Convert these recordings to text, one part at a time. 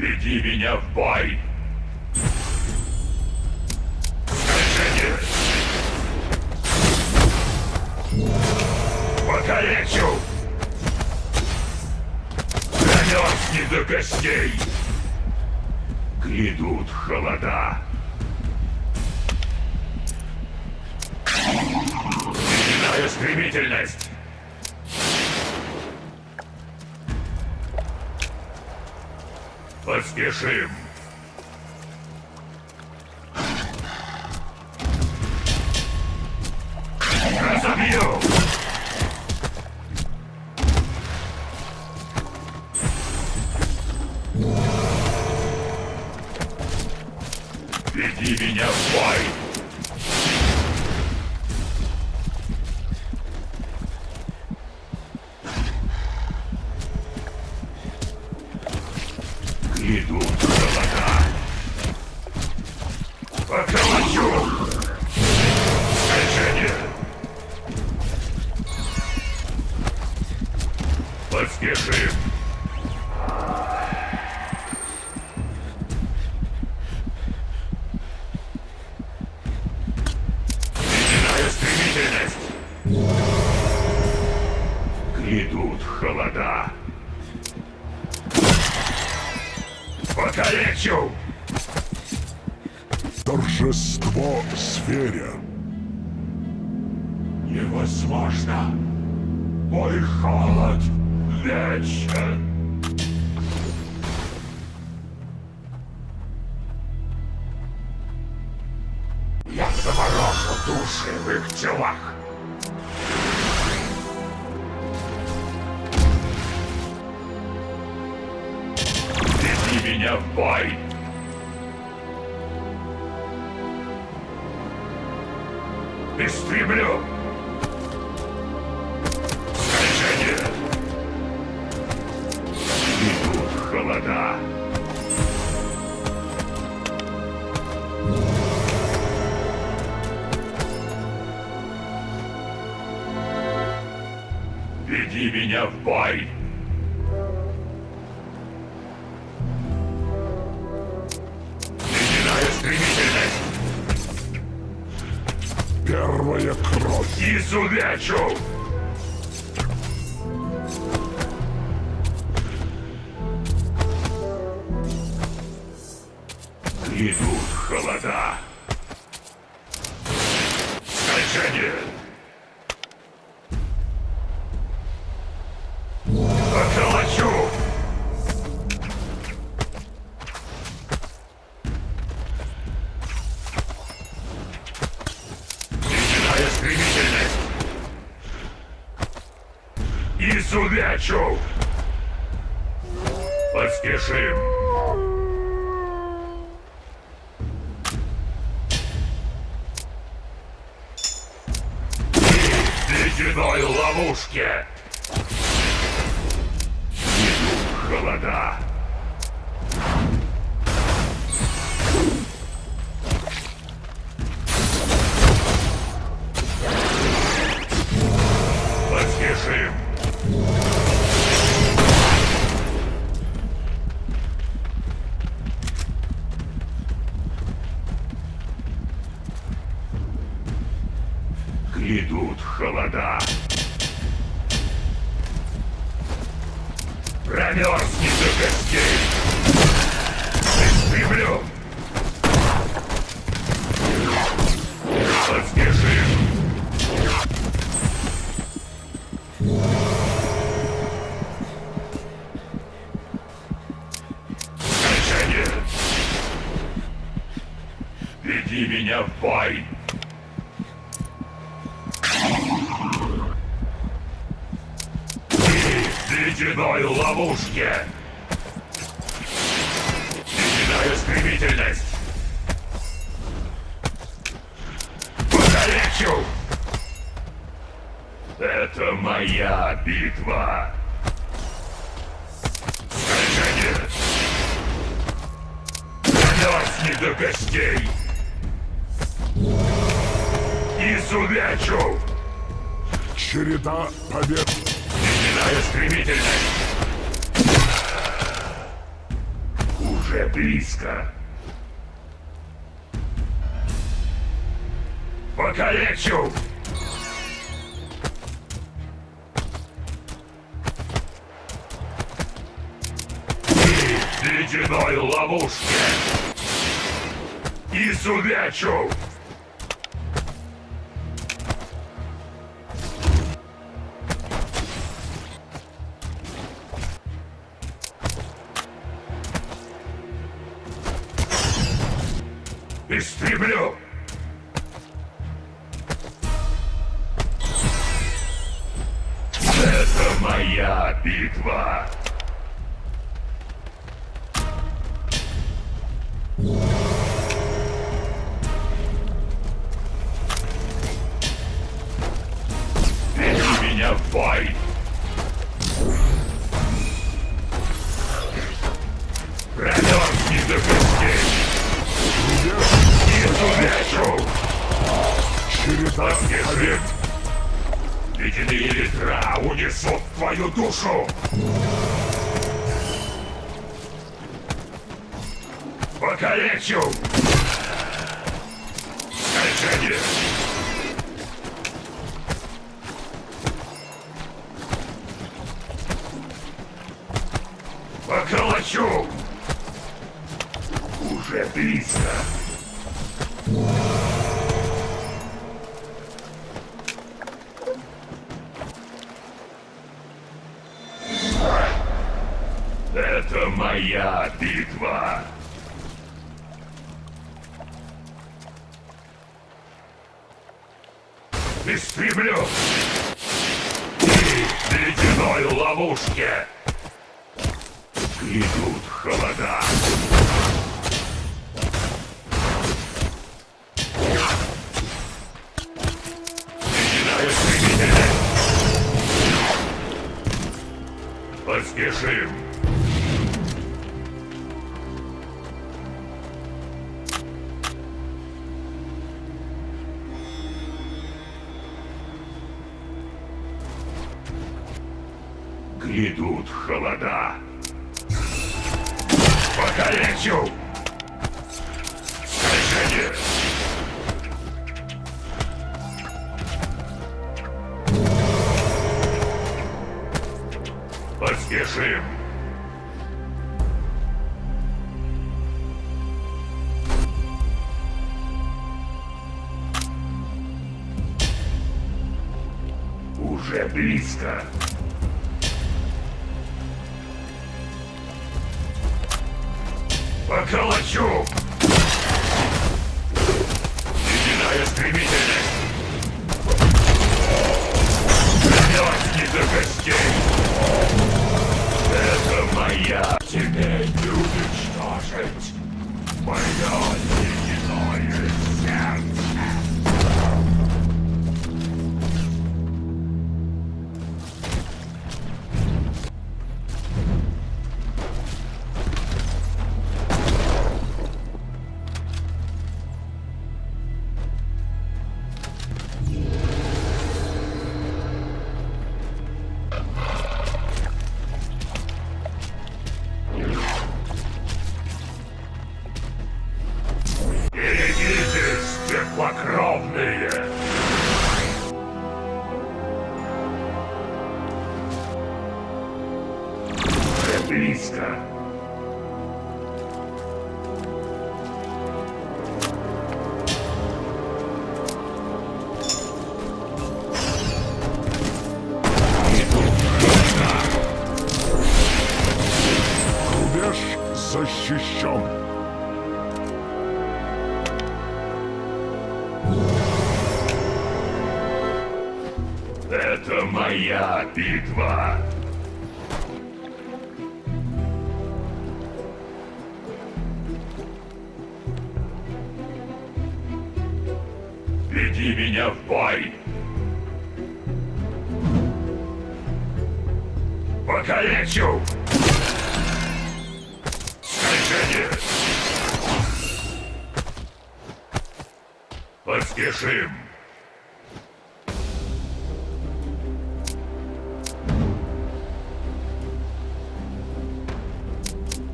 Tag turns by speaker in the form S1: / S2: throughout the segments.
S1: Веди меня в бой! Покалечу! Замерзни до костей! Грядут холода! Начинаю стремительность! Поспешим! Разобью! Веди меня в бой! Их телах! Веди меня в бой! Истреблю!
S2: Первая кровь.
S1: Изувечу! Идут холода. В ледяной ловушке. Начинаю стремительность. Покалечу! Это моя битва. Скольжение. Замерзни до костей. Изувечу!
S2: Череда побед.
S1: Начинаю стремительность. Уже близко. Покалечу! Ты в ледяной ловушке! Изувечу! Истреблю! Унесут твою душу! Покалечу! Скольжение! Поколочу! Уже близко! Битва! Истреблю! Ты в ледяной ловушке! Идут холода! Поспешим! Поколочу! Ледяная стремительность! Замерзни до костей! Это моя! Теперь не уничтожить! Мое Внимание! Поспешим!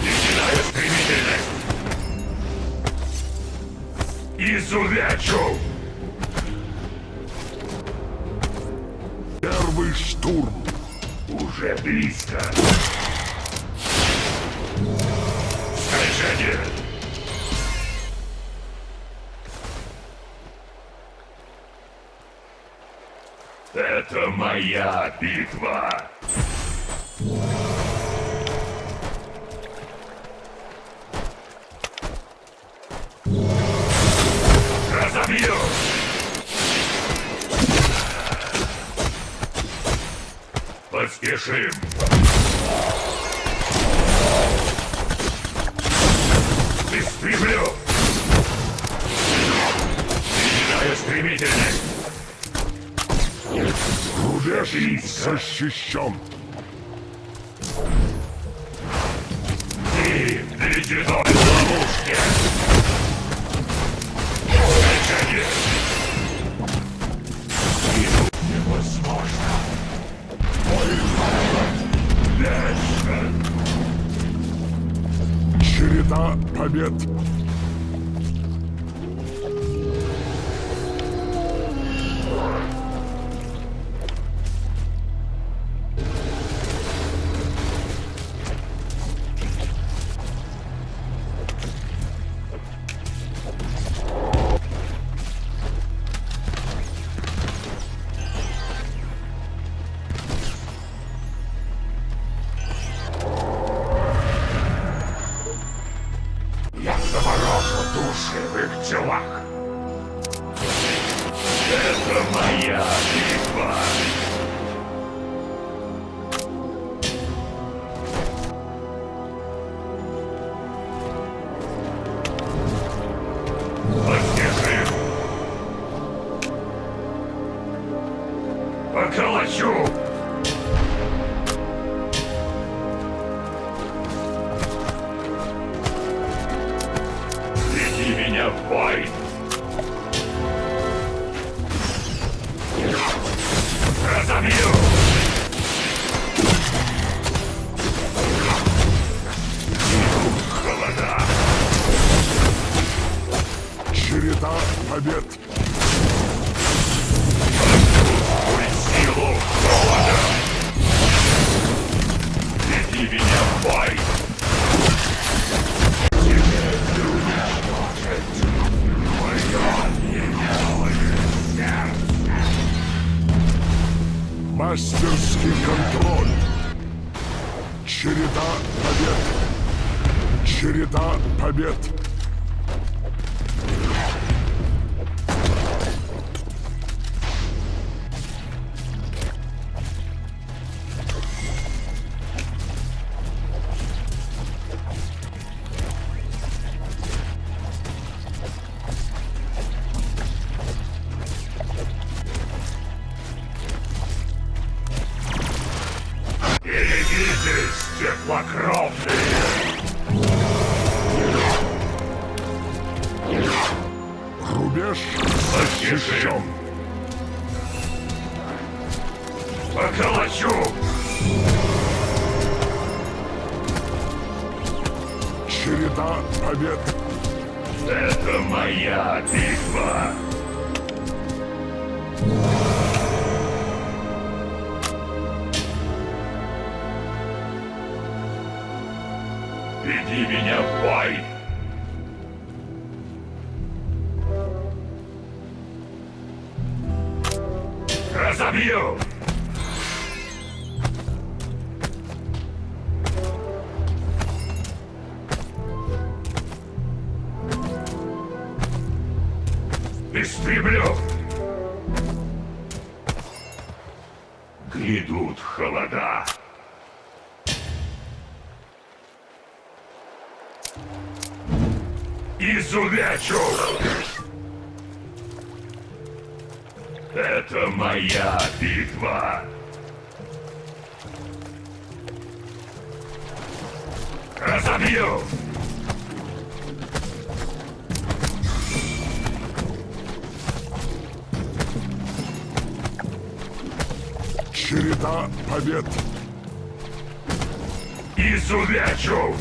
S1: Ледяная стремительность! Изувячу!
S2: Первый штурм!
S1: Уже близко! битва! Разобью! Поспешим! Истреблю! Стремительность!
S2: Рубежий защищен.
S1: Ты ледяной истреблю! Грядут холода. Изувечу! Это моя битва! Разобью!
S2: до побед.
S1: Изувечу!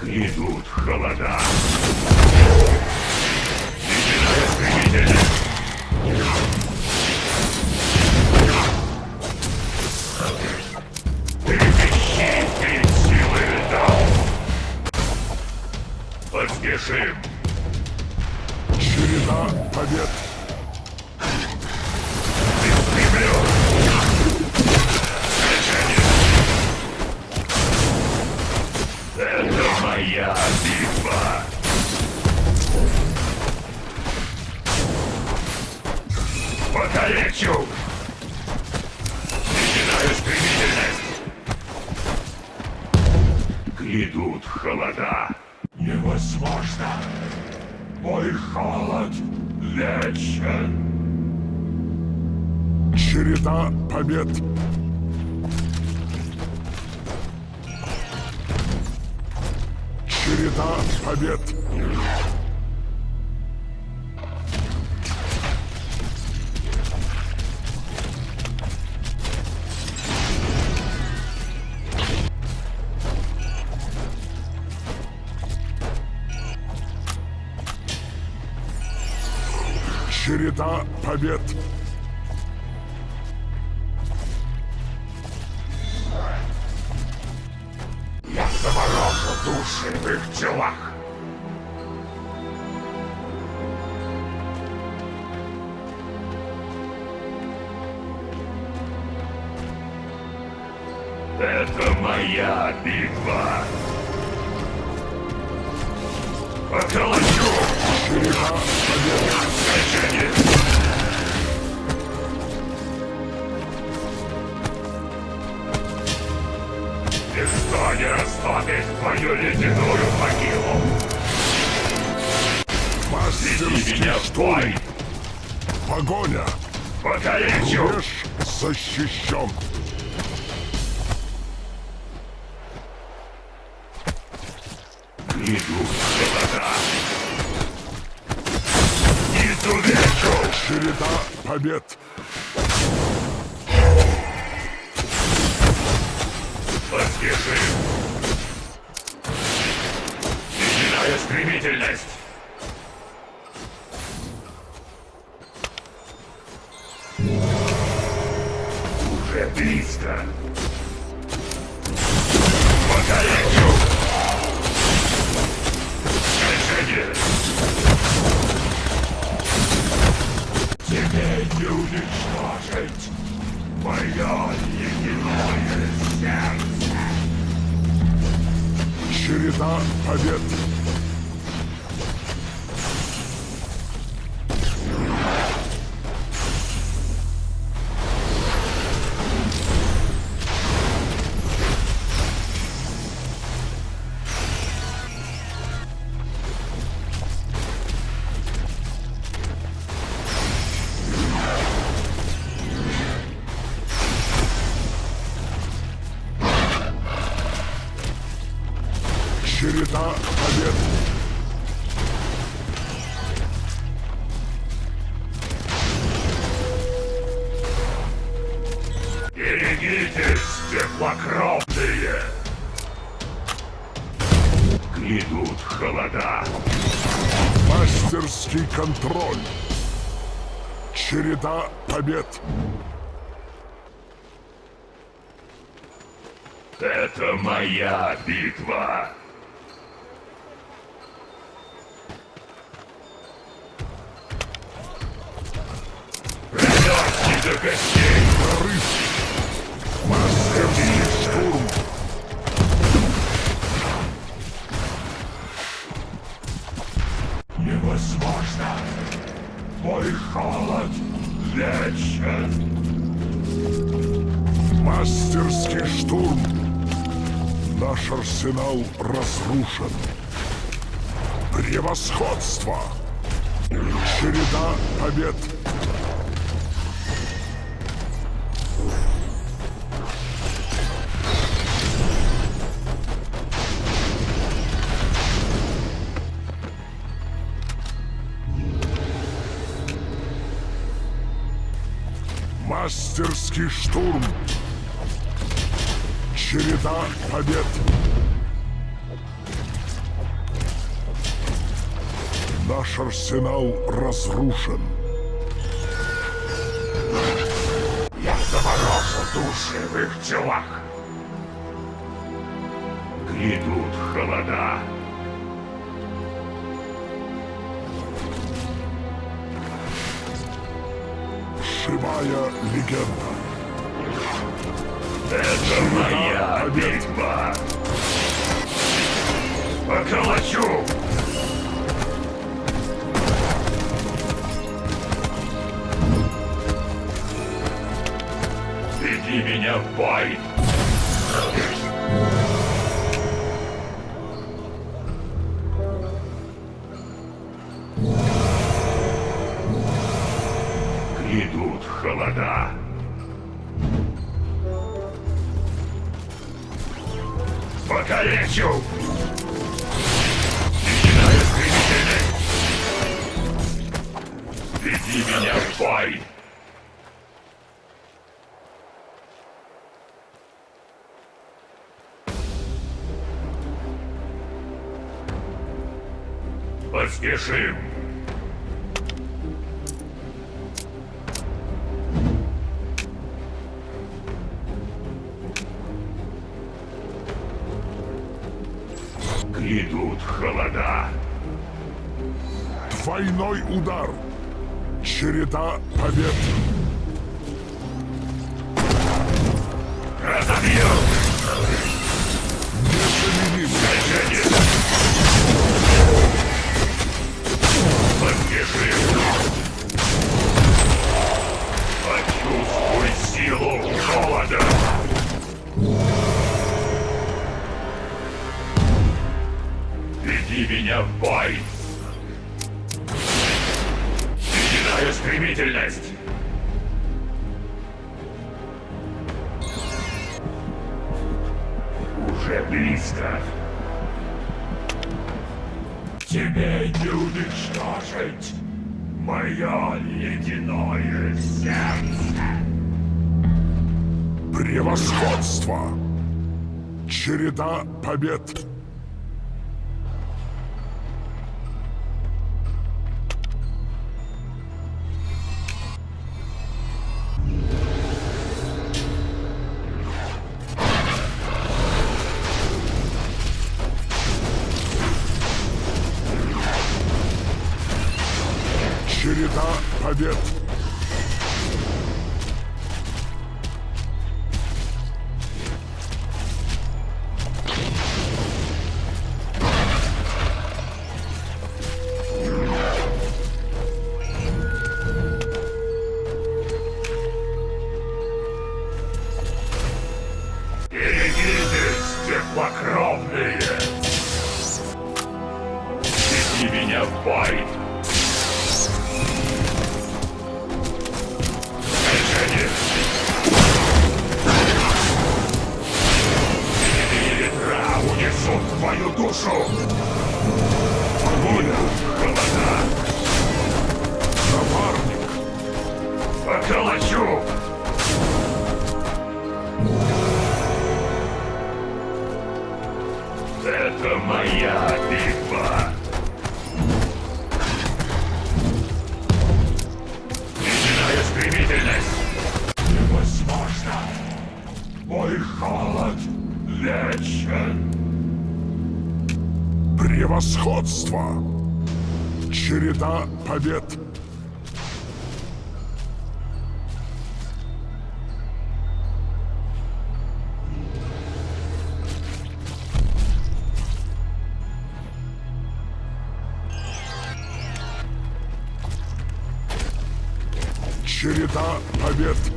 S1: Грядут холода. Начинает стремительно. Трепещи перед силой. Поспешим!
S2: Череда побед. Череда побед.
S1: Не растопит твою ледяную могилу! Веди меня в бой!
S2: Погоня.
S1: Покалечу!
S2: Рубеж защищен.
S1: Иду холода! Изувечу!
S2: Череда побед.
S1: Поспешим! Ледяная стремительность! Уже близко! Покалечу! Скольжение! Тебе не уничтожить мое ледяное сердце!
S2: Череда побед.
S1: Берегитесь, теплокровные! Грядут холода.
S2: Мастерский контроль. Череда побед.
S1: Это моя битва. Промерзни до костей.
S2: Мастерский штурм. Наш арсенал разрушен. Превосходство. Череда побед. Мастерский штурм. Череда побед. Наш арсенал разрушен.
S1: Я заморожу души в их телах. Грядут холода.
S2: Живая легенда.
S1: Это моя битва. Поколочу! Веди меня в бой! Поспешим! Грядут холода.
S2: Двойной удар. Череда побед.
S1: Меня в бой! Начинаю стремительность! Уже близко. Тебе не уничтожить мое ледяное сердце.
S2: Превосходство. Череда побед. Превосходство. Череда побед. Череда побед.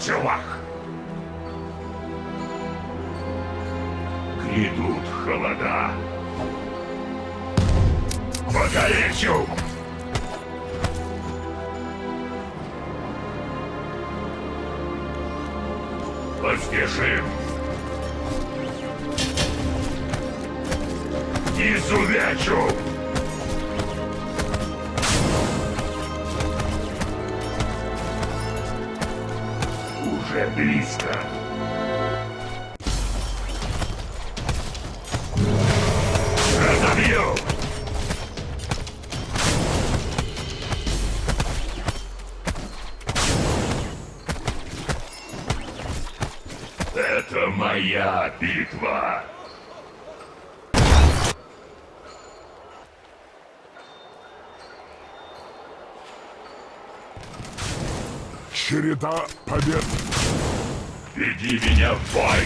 S1: Телах. Грядут холода. Покалечу! Поспешим! Изувячу! Уже близко. Разобью! Это моя битва!
S2: Череда побед.
S1: Веди меня в бой!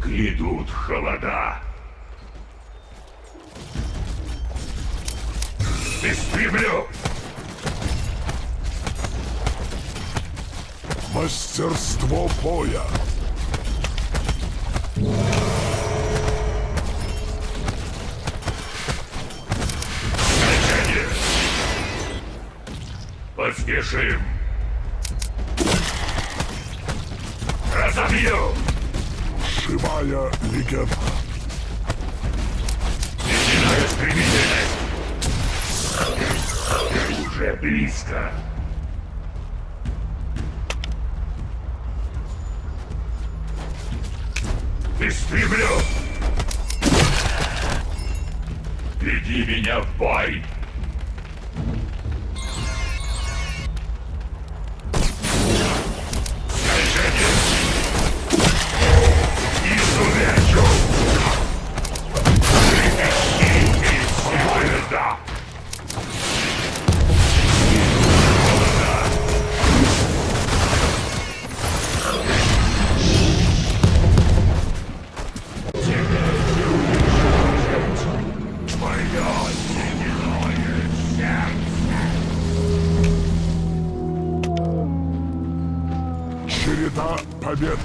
S1: Грядут холода. Истреблю!
S2: Мастерство боя.
S1: Поспешим! Разобью!
S2: Живая легенда.
S1: Ледяная стремительность! Уже близко! Истреблю! Веди меня в бой!
S2: Череда побед.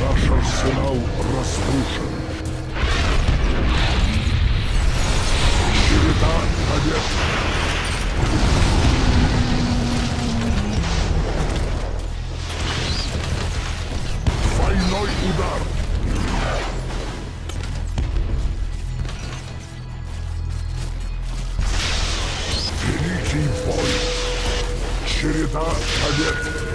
S2: Наш арсенал разрушен. Череда побед. Удар. Великий бой. Череда побед.